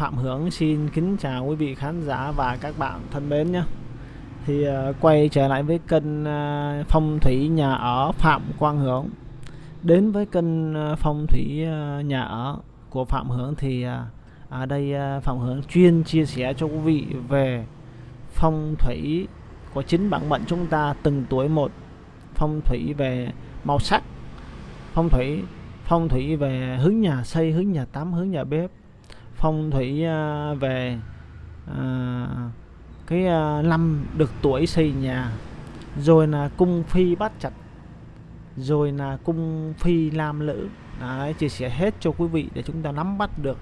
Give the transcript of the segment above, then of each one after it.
Phạm Hưởng xin kính chào quý vị khán giả và các bạn thân mến nhé. Thì uh, quay trở lại với kênh uh, phong thủy nhà ở Phạm Quang Hưởng. Đến với kênh uh, phong thủy uh, nhà ở của Phạm Hưởng thì uh, ở đây uh, Phạm Hưởng chuyên chia sẻ cho quý vị về phong thủy của chính bản mệnh chúng ta từng tuổi một. Phong thủy về màu sắc phong thủy phong thủy về hướng nhà xây hướng nhà tắm hướng nhà bếp phong thủy à, về à, cái à, năm được tuổi xây nhà rồi là cung phi bát chặt rồi là cung phi lam lữ. Đấy, chia sẻ hết cho quý vị để chúng ta nắm bắt được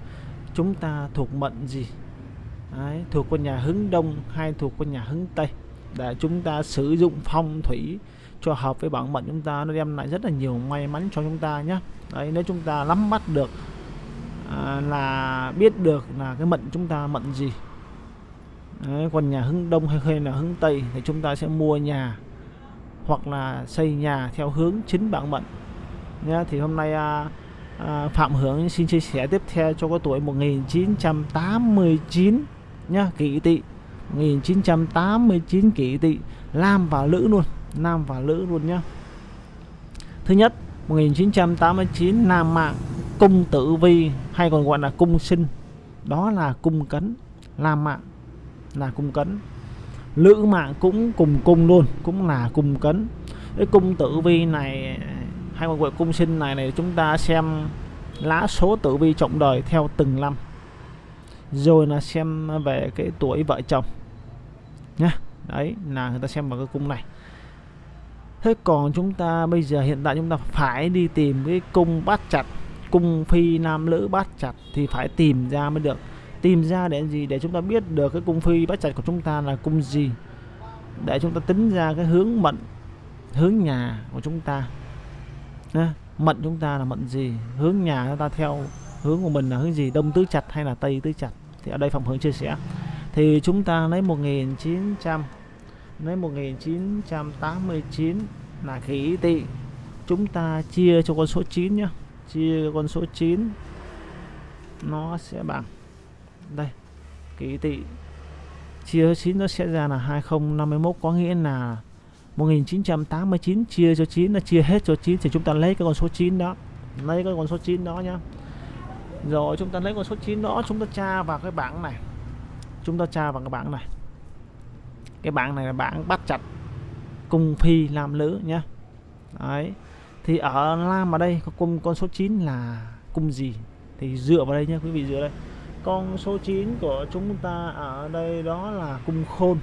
chúng ta thuộc mệnh gì. Đấy, thuộc con nhà hướng đông hay thuộc con nhà hướng tây. Để chúng ta sử dụng phong thủy cho hợp với bản mệnh chúng ta nó đem lại rất là nhiều may mắn cho chúng ta nhé. Đấy nếu chúng ta nắm bắt được à, là biết được là cái mệnh chúng ta mệnh gì. Đấy, còn nhà hướng đông hay hay là hướng tây thì chúng ta sẽ mua nhà hoặc là xây nhà theo hướng chính bản mệnh nhé thì hôm nay à, à, Phạm Hưởng xin chia sẻ tiếp theo cho cái tuổi 1989 nhá kỷ tỵ. 1989 kỷ tỵ nam và nữ luôn Nam và nữ luôn nhá. Thứ nhất 1989 Nam Mạng. Cung Tử Vi, hay còn gọi là cung sinh. Đó là cung cấn Lam Mạng, là cung cấn. Lữ Mạng cũng cùng cung luôn, Cũng là cung cấn. Cái cung tử vi này, hay còn gọi cung sinh này này, chúng ta xem lá số tử vi trọng đời theo từng năm. Rồi là xem về cái tuổi vợ chồng, nhá. Đấy, là người ta xem vào cái cung này. Thế còn chúng ta bây giờ, hiện tại chúng ta phải đi tìm cái cung bát chặt cung phi nam lữ bát chặt thì phải tìm ra mới được. Tìm ra để gì? Để chúng ta biết được cái cung phi bát chặt của chúng ta là cung gì. Để chúng ta tính ra cái hướng mệnh hướng nhà của chúng ta. Nha, mệnh chúng ta là mệnh gì? Hướng nhà chúng ta theo hướng của mình là hướng gì? Đông tứ chặt hay là tây tứ chặt? Thì ở đây phòng hướng chia sẻ. Thì chúng ta lấy 1900 lấy 1989 là khí tỵ chúng ta chia cho con số 9 nhá chia con số 9 nó sẽ bằng. Đây ký tỵ chia 9 nó sẽ ra là 2051 có nghĩa là 1989 chia cho 9 là chia hết cho 9 thì chúng ta lấy cái con số 9 đó, lấy cái con số 9 đó nhá. Rồi, chúng ta lấy con số 9 đó, chúng ta tra vào cái bảng này. Chúng ta tra vào cái bảng này. Cái bảng này là bảng bắt chặt, cung phi làm nữ nhá. Đấy thì ở lam ở đây có cung, con số 9 là cung gì? Thì dựa vào đây nhé quý vị dựa đây. Con số 9 của chúng ta ở đây đó là cung khôn.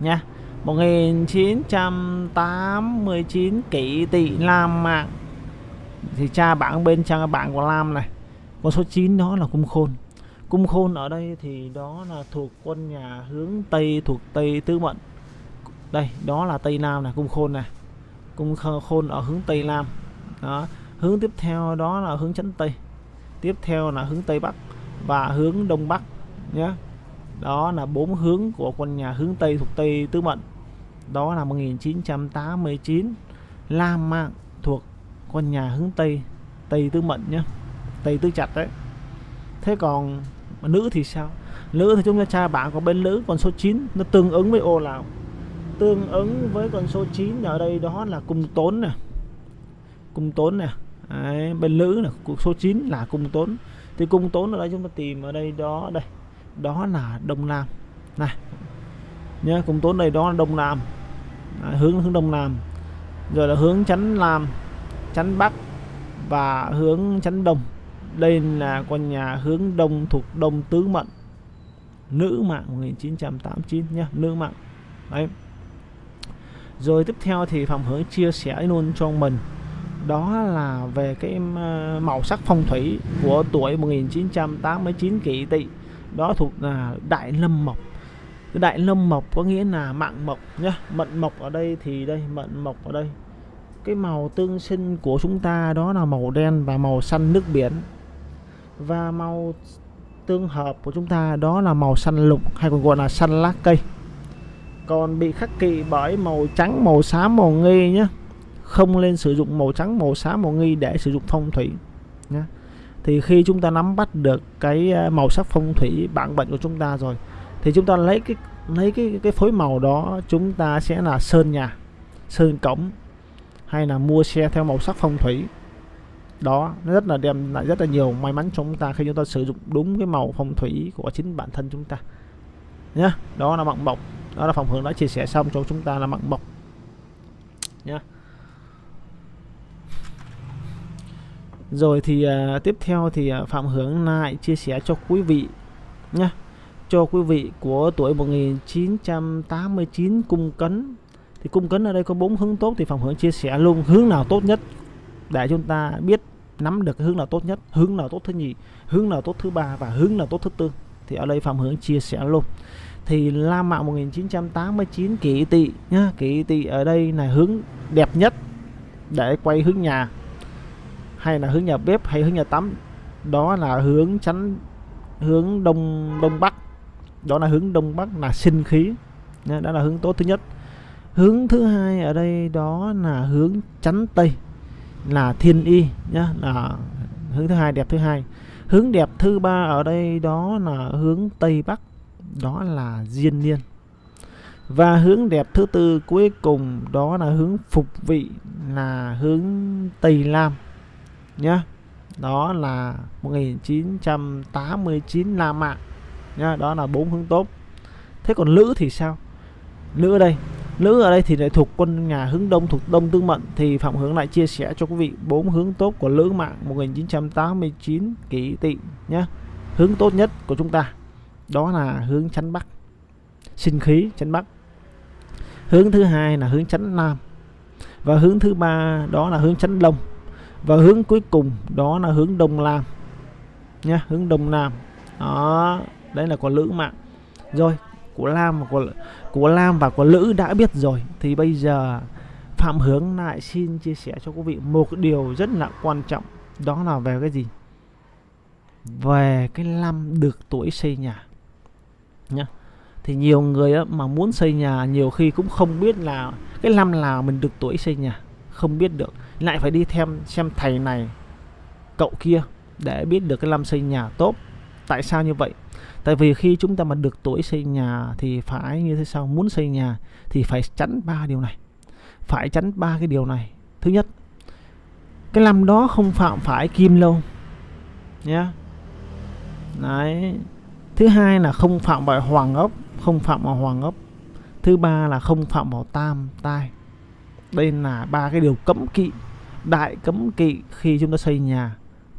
Nha 1989 kỷ tỵ lam mạng. Thì cha bảng bên trang bảng của lam này, con số 9 đó là cung khôn. Cung khôn ở đây thì đó là thuộc quân nhà hướng tây, thuộc tây tứ mệnh đây, đó là tây nam này, cung khôn này cung khôn ở hướng tây nam. Đó. Hướng tiếp theo đó là hướng chấn tây. Tiếp theo là hướng tây bắc và hướng đông bắc nhé. Đó là bốn hướng của quân nhà hướng tây thuộc tây tứ mệnh đó là 1989 Lam Mạng thuộc con nhà hướng Tây Tây Tứ Mệnh nhé. Tây Tứ Chặt đấy. Thế còn nữ thì sao? Nữ thì chúng ta tra bảng có bên nữ con số 9 nó tương ứng với ô nào tương ứng với con số 9 ở đây đó là cung tốn nè. Cung tốn nè. Đấy, bên nữ là số 9 là cung tốn. Thì cung tốn ở đây chúng ta tìm ở đây đó đây. Đó là đông nam. Này nhé cung tốn đây đó là đông nam. À, hướng hướng đông nam. Rồi là hướng chắn nam chắn bắc và hướng chắn đông. Đây là con nhà hướng đông thuộc đông tứ mệnh nữ mạng 1989 nhé nữ mạng. Đấy rồi tiếp theo thì phạm hưởng chia sẻ luôn cho mình. Đó là về cái ờ, màu sắc phong thủy của tuổi 1989 kỷ tỵ. Đó thuộc là đại lâm mộc. Cái đại lâm mộc có nghĩa là mạng mộc nhá. Mận mộc ở đây thì đây, mận mộc ở đây. Cái màu tương sinh của chúng ta đó là màu đen và màu xanh nước biển. Và màu tương hợp của chúng ta đó là màu xanh lục, hay còn gọi là xanh lá cây còn bị khắc kỵ bởi màu trắng, màu xám, màu nghi nhé không nên sử dụng màu trắng, màu xám, màu nghi để sử dụng phong thủy nhé thì khi chúng ta nắm bắt được cái ờ, màu sắc phong thủy bản mệnh của chúng ta rồi, thì chúng ta lấy cái lấy cái cái phối màu đó, chúng ta sẽ là sơn nhà, sơn cổng, hay là mua xe theo màu sắc phong thủy. Đó, nó rất là đem lại rất là nhiều may mắn cho chúng ta khi chúng ta sử dụng đúng cái màu phong thủy của chính bản thân chúng ta nhé đó là mặng mộc đó là phòng hướng đã chia sẻ xong cho chúng ta là mặn mộc nhá. Rồi thì uh, tiếp theo thì uh, Phạm Hướng lại chia sẻ cho quý vị nhá. Cho quý vị của tuổi 1989 cung cấn. Thì cung cấn ở đây có bốn hướng tốt thì Phạm Hướng chia sẻ luôn hướng nào tốt nhất để chúng ta biết nắm được hướng nào tốt nhất hướng nào tốt thứ nhì hướng nào tốt thứ ba và hướng nào tốt thứ tư. Thì ở đây Phạm Hướng chia sẻ luôn thì La Mạo 1989 kỷ tỵ nhá. Kỷ tỵ ở đây là hướng đẹp nhất để quay hướng nhà hay là hướng nhà bếp hay hướng nhà tắm. Đó là hướng chắn hướng đông đông bắc. Đó là hướng đông bắc là sinh khí nhá, đó là hướng tốt thứ nhất. Hướng thứ hai ở đây đó là hướng chắn tây là thiên y nhá. Là hướng thứ hai đẹp thứ hai. Hướng đẹp thứ ba ở đây đó là hướng tây bắc đó là diên niên. Và hướng đẹp thứ tư cuối cùng đó là hướng phục vị, là hướng tây lam nhá. Đó là 1989 La Mã nhá, đó là bốn hướng tốt. Thế còn nữ thì sao? Nữ ở đây nữ ở đây thì lại thuộc quân nhà hướng đông, thuộc đông tương mệnh thì phạm hướng lại chia sẻ cho quý vị bốn hướng tốt của lữ mạng 1989 kỷ tỵ nhá. Hướng tốt nhất của chúng ta đó là hướng chánh bắc. Sinh khí, chánh bắc. Hướng thứ hai là hướng chánh nam. Và hướng thứ ba, đó là hướng chánh đông. Và hướng cuối cùng, đó là hướng đông nam. Nhá, hướng đông nam. Đó, đấy là của lữ mạng. Rồi, của lam và của của lam và của lữ đã biết rồi. Thì bây giờ, phạm hướng lại xin chia sẻ cho quý vị một điều rất là quan trọng. Đó là về cái gì? Về cái năm được tuổi xây nhà nhá. Thì nhiều người á, mà muốn xây nhà nhiều khi cũng không biết là cái năm nào mình được tuổi xây nhà không biết được. Lại phải đi thêm xem thầy này cậu kia để biết được cái năm xây nhà tốt. Tại sao như vậy? Tại vì khi chúng ta mà được tuổi xây nhà thì phải như thế sao? Muốn xây nhà thì phải tránh ba điều này. Phải tránh ba cái điều này. Thứ nhất cái năm đó không phạm phải kim lâu nhé đấy thứ hai là không phạm vào hoàng ốc, không phạm vào hoàng ốc. Thứ ba là không phạm vào tam tai. Đây là ba cái điều cấm kỵ, đại cấm kỵ khi chúng ta xây nhà.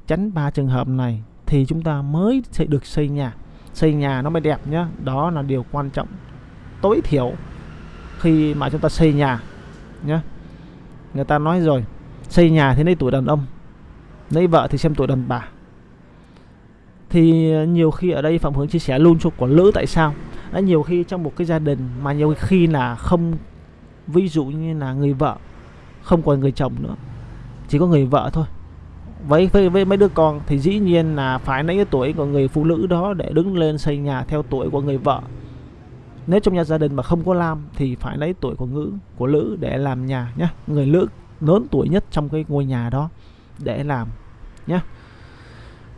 Tránh ba trường hợp này thì chúng ta mới sẽ được xây nhà. Xây nhà nó mới đẹp nhá, đó là điều quan trọng, tối thiểu khi mà chúng ta xây nhà nhá. Người ta nói rồi, xây nhà thì lấy tuổi đàn ông, lấy vợ thì xem tuổi đàn bà thì ờ, nhiều khi ở đây phạm hướng chia sẻ luôn cho quả lữ tại sao. Đã nhiều khi trong một cái gia đình mà nhiều khi là không ví dụ như là người vợ không còn người chồng nữa chỉ có người vợ thôi. Với, với với mấy đứa con thì dĩ nhiên là phải lấy cái tuổi của người phụ nữ đó để đứng lên xây nhà theo tuổi của người vợ. Nếu trong nhà gia đình mà không có lam thì phải lấy tuổi của ngữ của lữ để làm nhà nhé người lữ lớn tuổi nhất trong cái ngôi nhà đó để làm nhé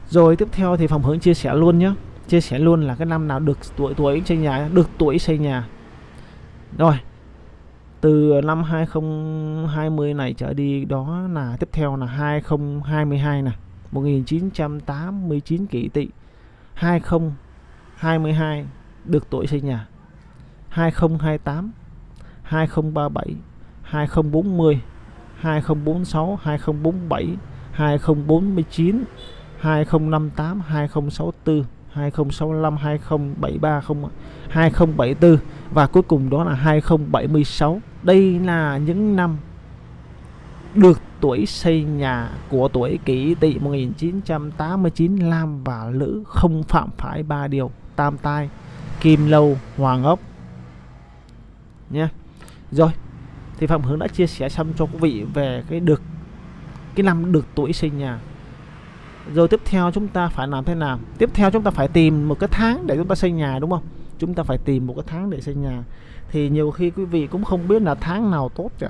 rồi tiếp theo thì phòng hướng chia sẻ luôn nhé chia sẻ luôn là cái năm nào được tuổi tuổi xây nhà được tuổi xây nhà rồi từ năm 2020 này trở đi đó là tiếp theo là 2022 này 1989 kỷ tỵ 2022 được tuổi xây nhà 2028 2037 2040 2046 2047 2049 2058 2064 2065 2073 2074 và cuối cùng đó là 2076 đây là những năm được tuổi xây nhà của tuổi kỷ tỵ 1989 Lam và Lữ không phạm phải ba điều tam tai, kim lâu, hoàng ốc. Nhé. Rồi, thì phạm hướng đã chia sẻ xong cho quý vị về cái được, cái năm được tuổi xây nhà rồi tiếp theo chúng ta phải làm thế nào? Tiếp theo chúng ta phải tìm một cái tháng để chúng ta xây nhà, đúng không? Chúng ta phải tìm một cái tháng để xây nhà. Thì nhiều khi quý vị cũng không biết là tháng nào tốt cả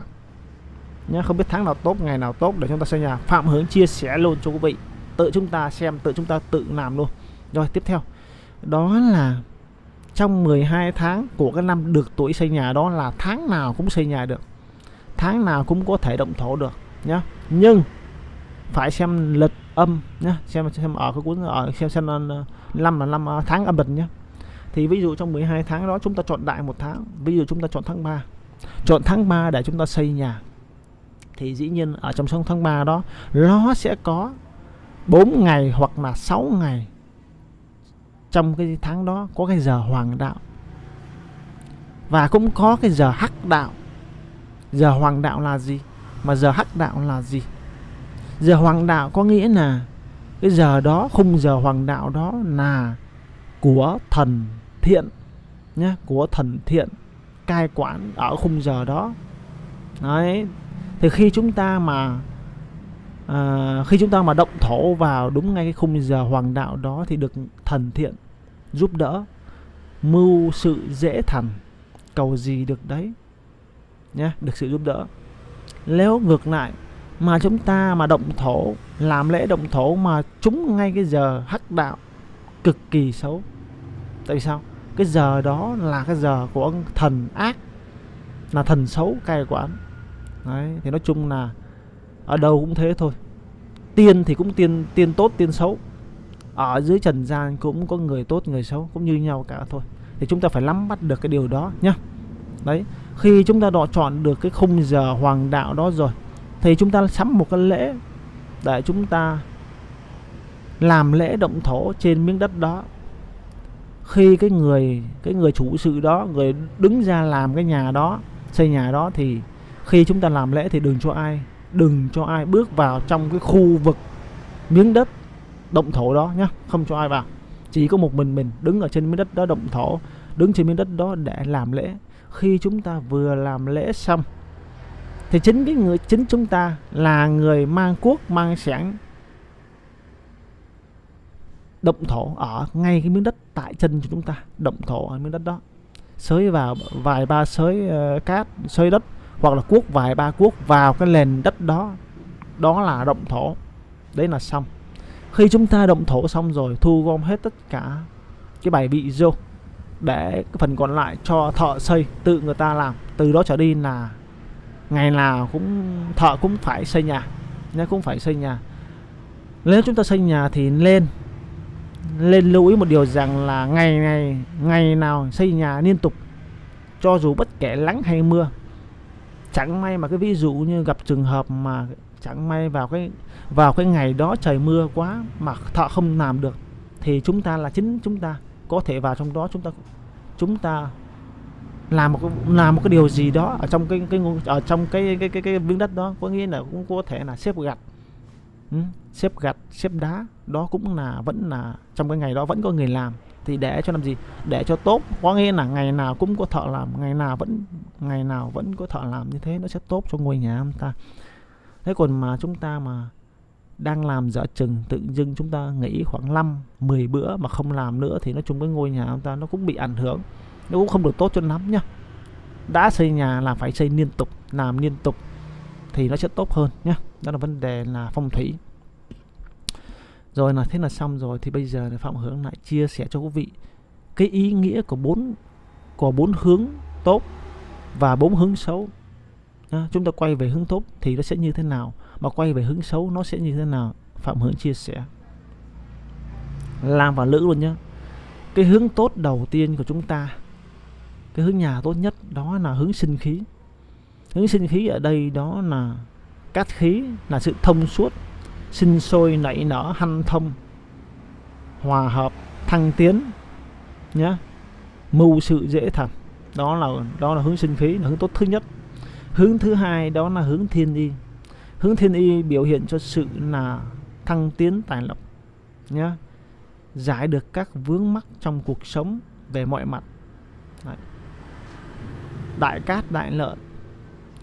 nhé không biết tháng nào tốt, ngày nào tốt để chúng ta xây nhà. Phạm hướng chia sẻ luôn cho quý vị. Tự chúng ta xem, tự chúng ta tự làm luôn. Rồi, tiếp theo. Đó là trong 12 tháng của cái năm được tuổi xây nhà đó là tháng nào cũng xây nhà được. Tháng nào cũng có thể động thổ được, nhá. Nhưng phải xem lịch âm nhé, xem xem ở cái cuốn ở xem xem ờ, năm là năm ờ, tháng âm lịch nhé, thì ví dụ trong 12 tháng đó chúng ta chọn đại một tháng ví dụ chúng ta chọn tháng 3 chọn tháng 3 để chúng ta xây nhà. Thì dĩ nhiên ở trong sông tháng 3 đó nó sẽ có 4 ngày hoặc là 6 ngày trong cái tháng đó có cái giờ hoàng đạo. Và cũng có cái giờ hắc đạo. Giờ hoàng đạo là gì? Mà giờ hắc đạo là gì? Giờ hoàng đạo có nghĩa là cái giờ đó khung giờ hoàng đạo đó là của thần thiện nhé của thần thiện cai quản ở khung giờ đó. Đấy thì khi chúng ta mà à, khi chúng ta mà động thổ vào đúng ngay cái khung giờ hoàng đạo đó thì được thần thiện giúp đỡ mưu sự dễ thành cầu gì được đấy nhé được sự giúp đỡ. Nếu ngược lại mà chúng ta mà động thổ, làm lễ động thổ mà trúng ngay cái giờ hắc đạo cực kỳ xấu. Tại vì sao? Cái giờ đó là cái giờ của thần ác, là thần xấu cai quản. Đấy, thì nói chung là ở đâu cũng thế thôi. Tiên thì cũng tiên tiên tốt, tiên xấu. Ở dưới trần gian cũng có người tốt, người xấu, cũng như nhau cả thôi. Thì chúng ta phải nắm bắt được cái điều đó nhá. Đấy, khi chúng ta đọ chọn được cái khung giờ hoàng đạo đó rồi thì chúng ta sắm một cái lễ để chúng ta làm lễ động thổ trên miếng đất đó. Khi cái người cái người chủ sự đó, người đứng ra làm cái nhà đó, xây nhà đó thì khi chúng ta làm lễ thì đừng cho ai, đừng cho ai bước vào trong cái khu vực miếng đất động thổ đó nhá, không cho ai vào. Chỉ có một mình mình đứng ở trên miếng đất đó động thổ, đứng trên miếng đất đó để làm lễ. Khi chúng ta vừa làm lễ xong thì chính cái người chính chúng ta là người mang quốc mang sản động thổ ở ngay cái miếng đất tại chân của chúng ta động thổ ở miếng đất đó. Xới vào vài ba xới uh, cát xới đất hoặc là cuốc vài ba cuốc vào cái nền đất đó. Đó là động thổ. Đấy là xong. Khi chúng ta động thổ xong rồi thu gom hết tất cả cái bài vị vô để cái phần còn lại cho thợ xây tự người ta làm. Từ đó trở đi là ngày nào cũng, thợ cũng phải xây nhà nhé cũng phải xây nhà. Nếu chúng ta xây nhà thì lên lên lưu ý một điều rằng là ngày ngày ngày nào xây nhà liên tục, cho dù bất kể nắng hay mưa. Chẳng may mà cái ví dụ như gặp trường hợp mà chẳng may vào cái vào cái ngày đó trời mưa quá mà thợ không làm được, thì chúng ta là chính chúng ta, có thể vào trong đó chúng ta chúng ta làm một làm một cái điều gì đó ở trong cái cái ở trong cái cái cái cái miếng đất đó có nghĩa là cũng có thể là xếp gạch. Ừ, xếp gạch xếp đá đó cũng là vẫn là trong cái ngày đó vẫn có người làm. Thì để cho làm gì? Để cho tốt có nghĩa là ngày nào cũng có thợ làm ngày nào vẫn ngày nào vẫn có thợ làm như thế nó sẽ tốt cho ngôi nhà chúng ta. Thế còn mà chúng ta mà đang làm dở chừng tự dưng chúng ta nghỉ khoảng 5 10 bữa mà không làm nữa thì nói chung cái ngôi nhà chúng ta nó cũng bị ảnh hưởng nó cũng không được tốt cho lắm nhá. Đã xây nhà là phải xây liên tục làm liên tục thì nó sẽ tốt hơn nhá. Đó là vấn đề là phong thủy. Rồi là thế là xong rồi thì bây giờ phạm hướng lại chia sẻ cho quý vị cái ý nghĩa của bốn của bốn hướng tốt và bốn hướng xấu. À, chúng ta quay về hướng tốt thì nó sẽ như thế nào? Mà quay về hướng xấu nó sẽ như thế nào? Phạm hướng chia sẻ. Làm và lữ luôn nhá. Cái hướng tốt đầu tiên của chúng ta cái hướng nhà tốt nhất đó là hướng sinh khí. Hướng sinh khí ở đây đó là cát khí, là sự thông suốt, sinh sôi nảy nở hanh thông, hòa hợp, thăng tiến nhé mưu sự dễ thành. Đó là đó là hướng sinh khí, là hướng tốt thứ nhất. Hướng thứ hai đó là hướng thiên y. Hướng thiên y biểu hiện cho sự là thăng tiến tài lộc nhé giải được các vướng mắc trong cuộc sống về mọi mặt. Đấy đại cát đại lợi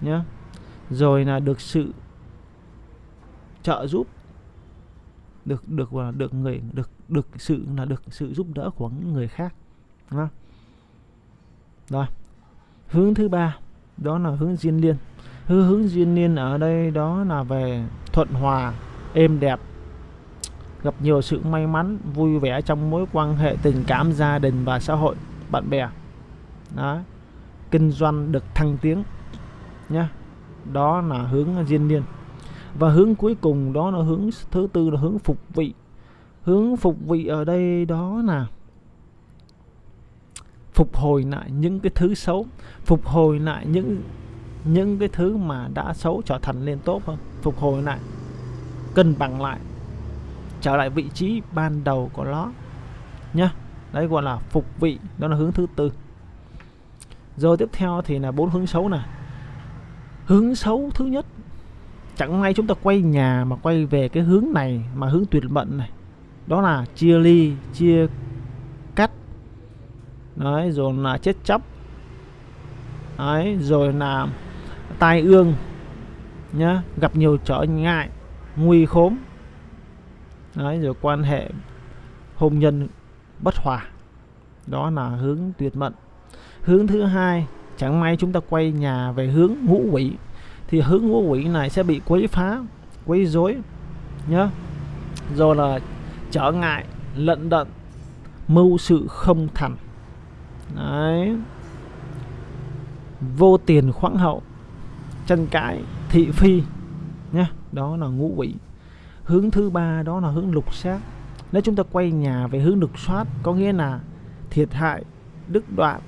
nhé rồi là được sự trợ giúp, được được và được người, được được sự, là được sự giúp đỡ của những người khác, đúng không? rồi, hướng thứ ba, đó là hướng duyên liên. Hướng hướng duyên liên ở đây đó là về thuận hòa, êm đẹp, gặp nhiều sự may mắn, vui vẻ trong mối quan hệ tình cảm gia đình và xã hội, bạn bè. Đó kinh doanh được thăng tiến nhá. Đó là hướng diên niên và hướng cuối cùng đó là hướng thứ tư là hướng phục vị. Hướng phục vị ở đây đó là phục hồi lại những cái thứ xấu, phục hồi lại những những cái thứ mà đã xấu trở thành lên tốt hơn, phục hồi lại, cân bằng lại, trở lại vị trí ban đầu của nó nhá. Đấy gọi là phục vị, đó là hướng thứ tư rồi tiếp theo thì là bốn hướng xấu này hướng xấu thứ nhất, chẳng may chúng ta quay nhà mà quay về cái hướng này mà hướng tuyệt mệnh này. Đó là chia ly, chia cắt. Đấy, rồi là chết chóc. Đấy, rồi là tai ương, nhá, gặp nhiều trở ngại, nguy khốn. Đấy, rồi quan hệ hôn nhân bất hòa. Đó là hướng tuyệt mệnh hướng thứ hai, chẳng may chúng ta quay nhà về hướng ngũ quỷ, thì hướng ngũ quỷ này sẽ bị quấy phá, quấy rối nhá rồi là trở ngại, lận đận, mưu sự không thành. Đấy. Vô tiền khoáng hậu, tranh cãi, thị phi nhá đó là ngũ quỷ. Hướng thứ ba, đó là hướng lục sát nếu chúng ta quay nhà về hướng lục soát, có nghĩa là thiệt hại đức đoạn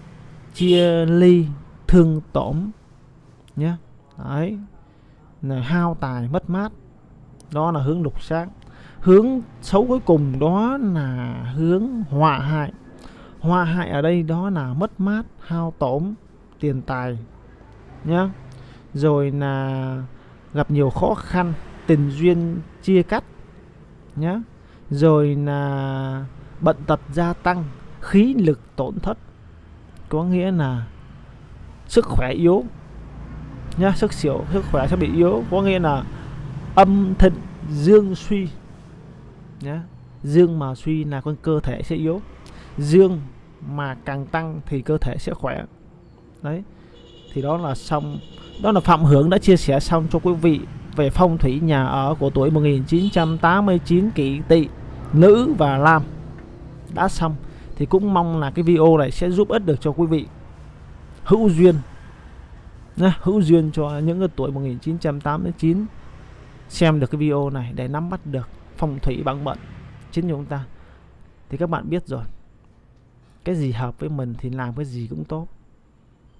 chia ly, thương tổn nhé đấy. Là hao tài, mất mát. Đó là hướng lục sát hướng xấu cuối cùng đó là hướng họa hại. Họa hại ở đây đó là mất mát, hao tổn, tiền tài nhé rồi là gặp nhiều khó khăn, tình duyên chia cắt nhé rồi là bận tật gia tăng, khí lực tổn thất có nghĩa là sức khỏe yếu, nhá, sức xỉu, sức khỏe sẽ bị yếu. Có nghĩa là âm thịnh, dương suy, nhá. Dương mà suy là con cơ thể sẽ yếu. Dương mà càng tăng thì cơ thể sẽ khỏe. Đấy, thì đó là xong, đó là Phạm Hưởng đã chia sẻ xong cho quý vị về phong thủy nhà ở của tuổi 1989 kỷ tỵ nữ và nam đã xong thì cũng mong là cái video này sẽ giúp ích được cho quý vị. Hữu duyên nha, hữu duyên cho những cái tuổi 1989 xem được cái video này để nắm bắt được phong thủy bằng mệnh chính chúng ta. Thì các bạn biết rồi cái gì hợp với mình thì làm cái gì cũng tốt.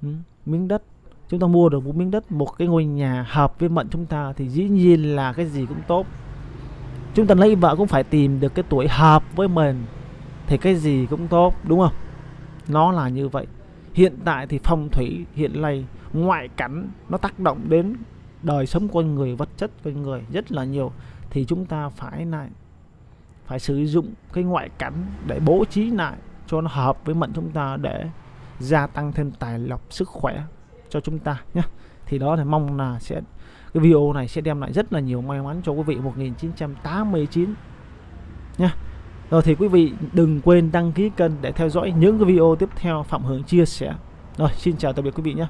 Ừ. miếng đất chúng ta mua được một miếng đất một cái ngôi nhà hợp với mệnh chúng ta thì dĩ nhiên là cái gì cũng tốt. Chúng ta lấy vợ cũng phải tìm được cái tuổi hợp với mình thì cái gì cũng tốt, đúng không? Nó là như vậy. Hiện tại thì phong thủy, hiện nay ngoại cảnh nó tác động đến đời sống con người, vật chất con người rất là nhiều, thì chúng ta phải lại phải sử dụng cái ngoại cảnh để bố trí lại cho nó hợp với mệnh chúng ta để gia tăng thêm tài lộc, sức khỏe cho chúng ta nhé. Thì đó thì mong là sẽ, cái video này sẽ đem lại rất là nhiều may mắn cho quý vị. 1989 nhé rồi thì quý vị đừng quên đăng ký kênh để theo dõi những cái video tiếp theo Phạm Hướng chia sẻ. Rồi, xin chào tạm biệt quý vị nhé.